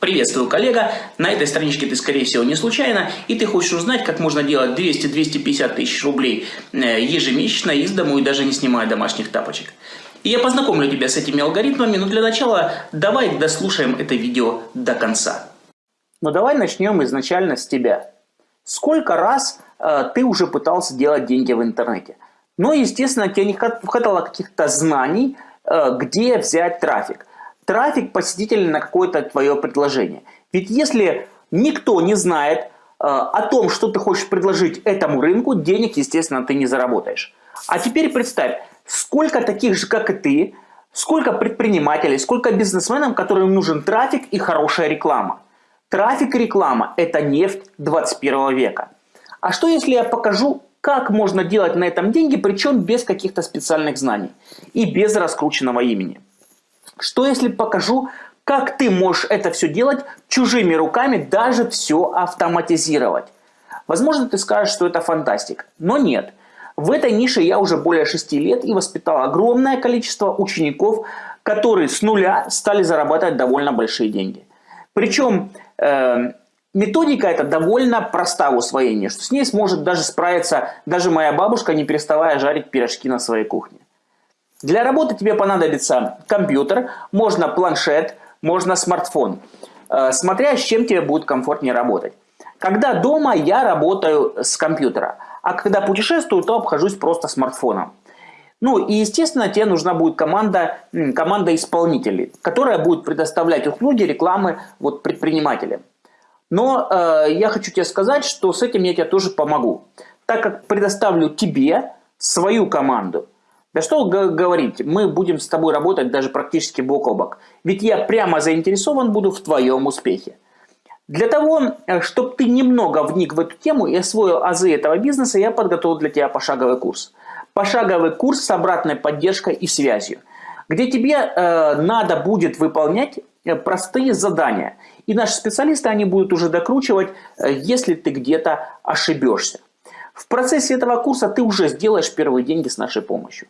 Приветствую, коллега! На этой страничке ты, скорее всего, не случайно, и ты хочешь узнать, как можно делать 200-250 тысяч рублей э, ежемесячно из дому и даже не снимая домашних тапочек. И я познакомлю тебя с этими алгоритмами, но для начала давай дослушаем это видео до конца. Но давай начнем изначально с тебя. Сколько раз э, ты уже пытался делать деньги в интернете? Но, естественно, тебе не хватало каких-то знаний, э, где взять трафик трафик посетителей на какое-то твое предложение. Ведь если никто не знает э, о том, что ты хочешь предложить этому рынку, денег, естественно, ты не заработаешь. А теперь представь, сколько таких же, как и ты, сколько предпринимателей, сколько бизнесменов, которым нужен трафик и хорошая реклама. Трафик и реклама – это нефть 21 века. А что если я покажу, как можно делать на этом деньги, причем без каких-то специальных знаний и без раскрученного имени? Что если покажу, как ты можешь это все делать чужими руками, даже все автоматизировать? Возможно, ты скажешь, что это фантастика, но нет. В этой нише я уже более 6 лет и воспитал огромное количество учеников, которые с нуля стали зарабатывать довольно большие деньги. Причем э, методика эта довольно проста в усвоении, что с ней сможет даже справиться даже моя бабушка, не переставая жарить пирожки на своей кухне. Для работы тебе понадобится компьютер, можно планшет, можно смартфон, э, смотря с чем тебе будет комфортнее работать. Когда дома, я работаю с компьютера, а когда путешествую, то обхожусь просто смартфоном. Ну и, естественно, тебе нужна будет команда, команда исполнителей, которая будет предоставлять услуги рекламы вот, предпринимателям. Но э, я хочу тебе сказать, что с этим я тебе тоже помогу, так как предоставлю тебе свою команду – да что говорить, мы будем с тобой работать даже практически бок о бок. Ведь я прямо заинтересован буду в твоем успехе. Для того, э, чтобы ты немного вник в эту тему и освоил азы этого бизнеса, я подготовил для тебя пошаговый курс. Пошаговый курс с обратной поддержкой и связью, где тебе э, надо будет выполнять э, простые задания. И наши специалисты, они будут уже докручивать, э, если ты где-то ошибешься. В процессе этого курса ты уже сделаешь первые деньги с нашей помощью.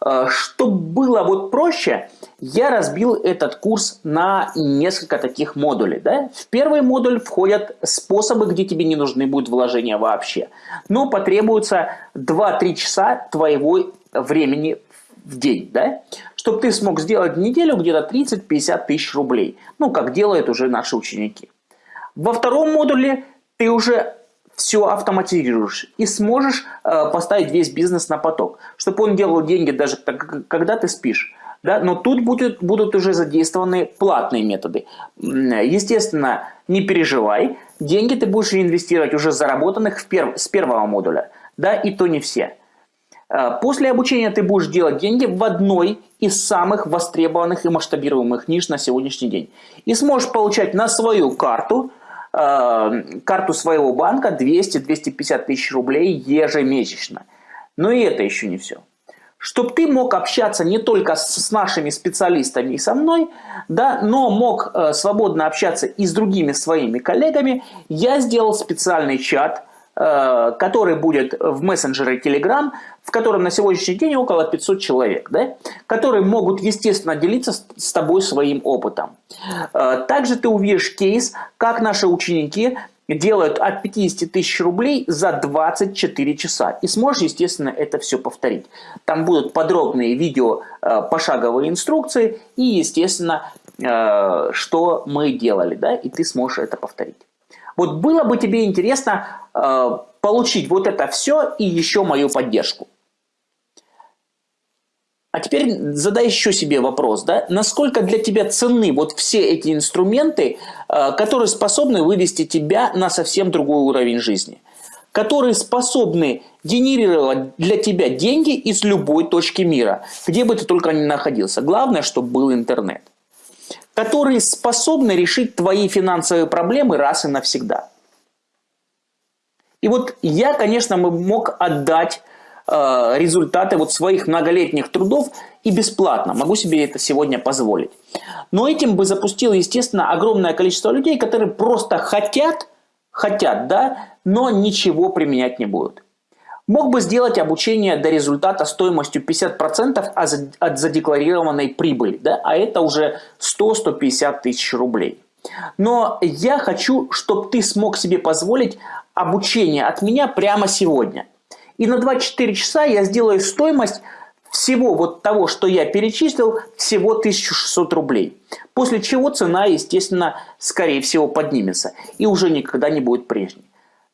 Э, Чтобы было вот проще, я разбил этот курс на несколько таких модулей. Да? В первый модуль входят способы, где тебе не нужны будут вложения вообще. Но потребуется 2-3 часа твоего времени в день. Да? Чтобы ты смог сделать в неделю где-то 30-50 тысяч рублей. Ну, как делают уже наши ученики. Во втором модуле ты уже все автоматизируешь и сможешь э, поставить весь бизнес на поток, чтобы он делал деньги даже когда ты спишь. Да? Но тут будет, будут уже задействованы платные методы. Естественно, не переживай, деньги ты будешь инвестировать уже заработанных в перв, с первого модуля, да, и то не все. Э, после обучения ты будешь делать деньги в одной из самых востребованных и масштабируемых ниш на сегодняшний день. И сможешь получать на свою карту – карту своего банка 200-250 тысяч рублей ежемесячно. Но и это еще не все. Чтобы ты мог общаться не только с нашими специалистами и со мной, да, но мог э, свободно общаться и с другими своими коллегами, я сделал специальный чат – который будет в мессенджере Telegram, в котором на сегодняшний день около 500 человек, да, которые могут, естественно, делиться с тобой своим опытом. Э, также ты увидишь кейс, как наши ученики делают от 50 тысяч рублей за 24 часа. И сможешь, естественно, это все повторить. Там будут подробные видео, э, пошаговые инструкции и, естественно, что мы делали, да, и ты сможешь это повторить. Вот было бы тебе интересно э, получить вот это все и еще мою поддержку. А теперь задай еще себе вопрос, да? насколько для тебя ценны вот все эти инструменты, э, которые способны вывести тебя на совсем другой уровень жизни, которые способны генерировать для тебя деньги из любой точки мира, где бы ты только ни находился. Главное, чтобы был интернет которые способны решить твои финансовые проблемы раз и навсегда. И вот я, конечно, мог отдать э, результаты вот своих многолетних трудов и бесплатно. Могу себе это сегодня позволить. Но этим бы запустил, естественно, огромное количество людей, которые просто хотят, хотят, да, но ничего применять не будут. Мог бы сделать обучение до результата стоимостью 50% от задекларированной прибыли, да? а это уже 100-150 тысяч рублей. Но я хочу, чтобы ты смог себе позволить обучение от меня прямо сегодня. И на 24 часа я сделаю стоимость всего вот того, что я перечислил, всего 1600 рублей. После чего цена, естественно, скорее всего поднимется и уже никогда не будет прежней.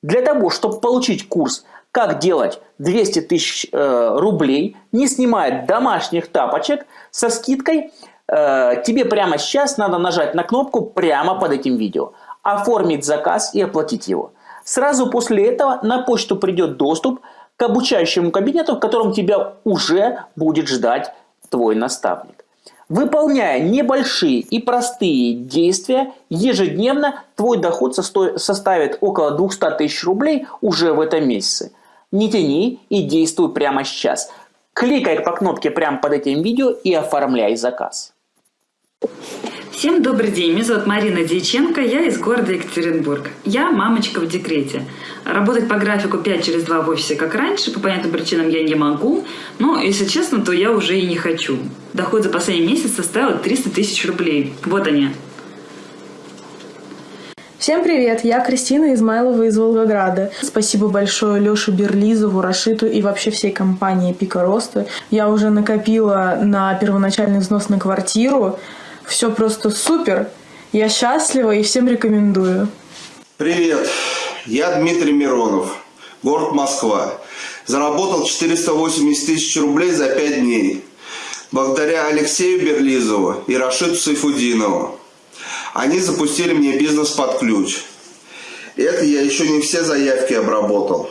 Для того, чтобы получить курс «Как делать 200 тысяч э, рублей, не снимая домашних тапочек» со скидкой, э, тебе прямо сейчас надо нажать на кнопку прямо под этим видео, оформить заказ и оплатить его. Сразу после этого на почту придет доступ – к обучающему кабинету, в котором тебя уже будет ждать твой наставник. Выполняя небольшие и простые действия, ежедневно твой доход составит около 200 тысяч рублей уже в этом месяце. Не тяни и действуй прямо сейчас. Кликай по кнопке прямо под этим видео и оформляй заказ. Всем добрый день, меня зовут Марина Дьяченко, я из города Екатеринбург. Я мамочка в декрете. Работать по графику 5 через 2 в офисе, как раньше, по понятным причинам я не могу, но, если честно, то я уже и не хочу. Доход за последний месяц составил 300 тысяч рублей. Вот они. Всем привет, я Кристина Измайлова из Волгограда. Спасибо большое Лёше Берлизову, Рашиту и вообще всей компании Пика Роста. Я уже накопила на первоначальный взнос на квартиру, все просто супер. Я счастлива и всем рекомендую. Привет, я Дмитрий Миронов, город Москва. Заработал 480 тысяч рублей за 5 дней. Благодаря Алексею Берлизову и Рашиду Сайфудинову. Они запустили мне бизнес под ключ. Это я еще не все заявки обработал.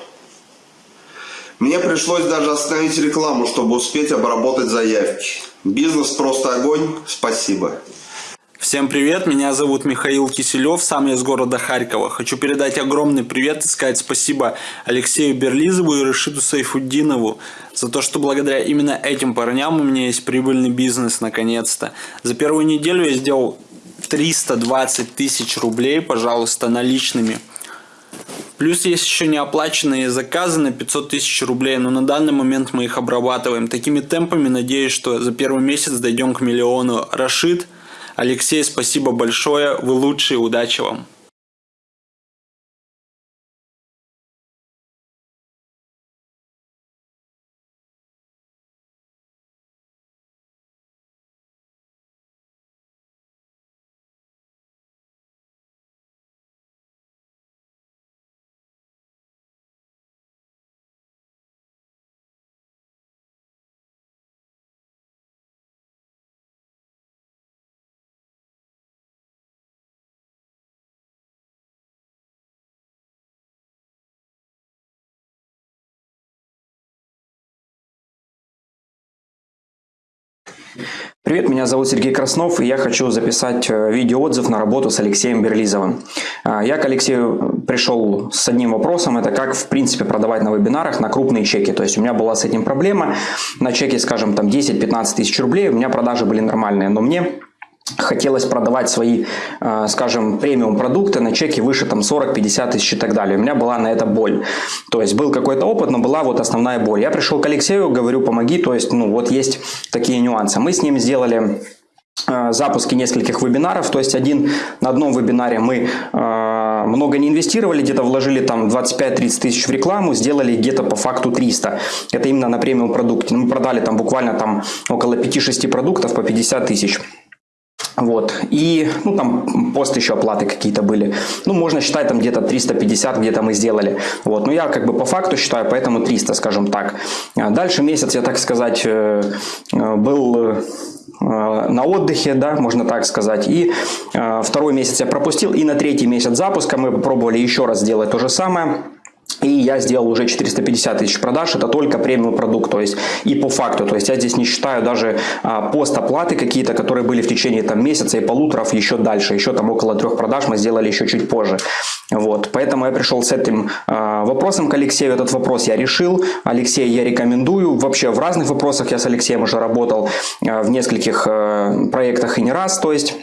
Мне пришлось даже остановить рекламу, чтобы успеть обработать заявки. Бизнес просто огонь. Спасибо. Всем привет, меня зовут Михаил Киселев, сам я из города Харькова. Хочу передать огромный привет и сказать спасибо Алексею Берлизову и Рашиду Сайфуддинову за то, что благодаря именно этим парням у меня есть прибыльный бизнес наконец-то. За первую неделю я сделал 320 тысяч рублей, пожалуйста, наличными. Плюс есть еще неоплаченные заказы на 500 тысяч рублей, но на данный момент мы их обрабатываем. Такими темпами надеюсь, что за первый месяц дойдем к миллиону. Рашид, Алексей, спасибо большое, вы лучшие, удачи вам. Привет, меня зовут Сергей Краснов, и я хочу записать э, видеоотзыв на работу с Алексеем Берлизовым. А, я к Алексею пришел с одним вопросом, это как в принципе продавать на вебинарах на крупные чеки. То есть у меня была с этим проблема, на чеке, скажем, там 10-15 тысяч рублей, у меня продажи были нормальные, но мне хотелось продавать свои, э, скажем, премиум продукты на чеке выше там 40-50 тысяч и так далее. У меня была на это боль. То есть был какой-то опыт, но была вот основная боль. Я пришел к Алексею, говорю, помоги, то есть, ну вот есть такие нюансы. Мы с ним сделали э, запуски нескольких вебинаров, то есть один на одном вебинаре мы э, много не инвестировали, где-то вложили там 25-30 тысяч в рекламу, сделали где-то по факту 300. Это именно на премиум продукте. Мы продали там буквально там около 5-6 продуктов по 50 тысяч. Вот. И, ну, там пост еще оплаты какие-то были. Ну, можно считать, там где-то 350 где-то мы сделали. Вот. Но я как бы по факту считаю, поэтому 300, скажем так. А дальше месяц, я так сказать, э, э, был э, на отдыхе, да, можно так сказать. И второй месяц я пропустил. И на третий месяц запуска мы попробовали еще раз сделать то же самое. И я сделал уже 450 тысяч продаж, это только премиум продукт, то есть и по факту, то есть я здесь не считаю даже а, пост оплаты какие-то, которые были в течение там месяца и полуторов еще дальше, еще там около трех продаж мы сделали еще чуть позже. Вот, поэтому я пришел с этим э, вопросом к Алексею. Этот вопрос я решил. Алексей я рекомендую. Вообще в разных вопросах я с Алексеем уже работал э, в нескольких э, проектах и не раз. То есть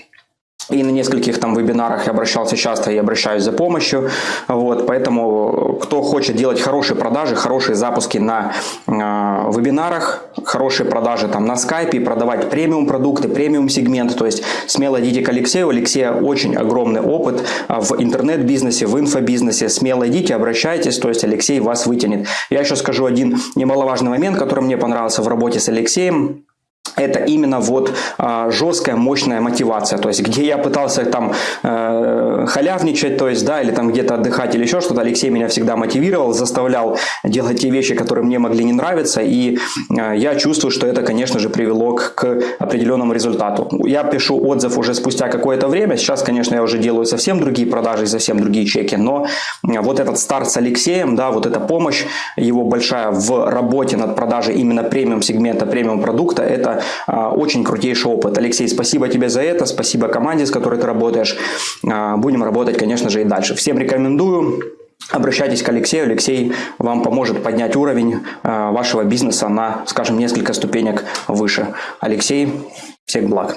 и на нескольких там вебинарах я обращался часто и обращаюсь за помощью. Вот, поэтому кто хочет делать хорошие продажи, хорошие запуски на э, вебинарах, хорошие продажи там на скайпе, продавать премиум продукты, премиум сегмент, то есть смело идите к Алексею. У Алексея очень огромный опыт в интернет-бизнесе, в инфобизнесе. Смело идите, обращайтесь, то есть Алексей вас вытянет. Я еще скажу один немаловажный момент, который мне понравился в работе с Алексеем это именно вот а, жесткая, мощная мотивация, то есть где я пытался там э, халявничать, то есть, да, или там где-то отдыхать или еще что-то, Алексей меня всегда мотивировал, заставлял делать те вещи, которые мне могли не нравиться, и э, я чувствую, что это, конечно же, привело к, к определенному результату. Я пишу отзыв уже спустя какое-то время, сейчас, конечно, я уже делаю совсем другие продажи и совсем другие чеки, но э, вот этот старт с Алексеем, да, вот эта помощь его большая в работе над продажей именно премиум сегмента, премиум продукта, это очень крутейший опыт. Алексей, спасибо тебе за это, спасибо команде, с которой ты работаешь. А, будем работать, конечно же, и дальше. Всем рекомендую. Обращайтесь к Алексею. Алексей вам поможет поднять уровень а, вашего бизнеса на, скажем, несколько ступенек выше. Алексей, всех благ.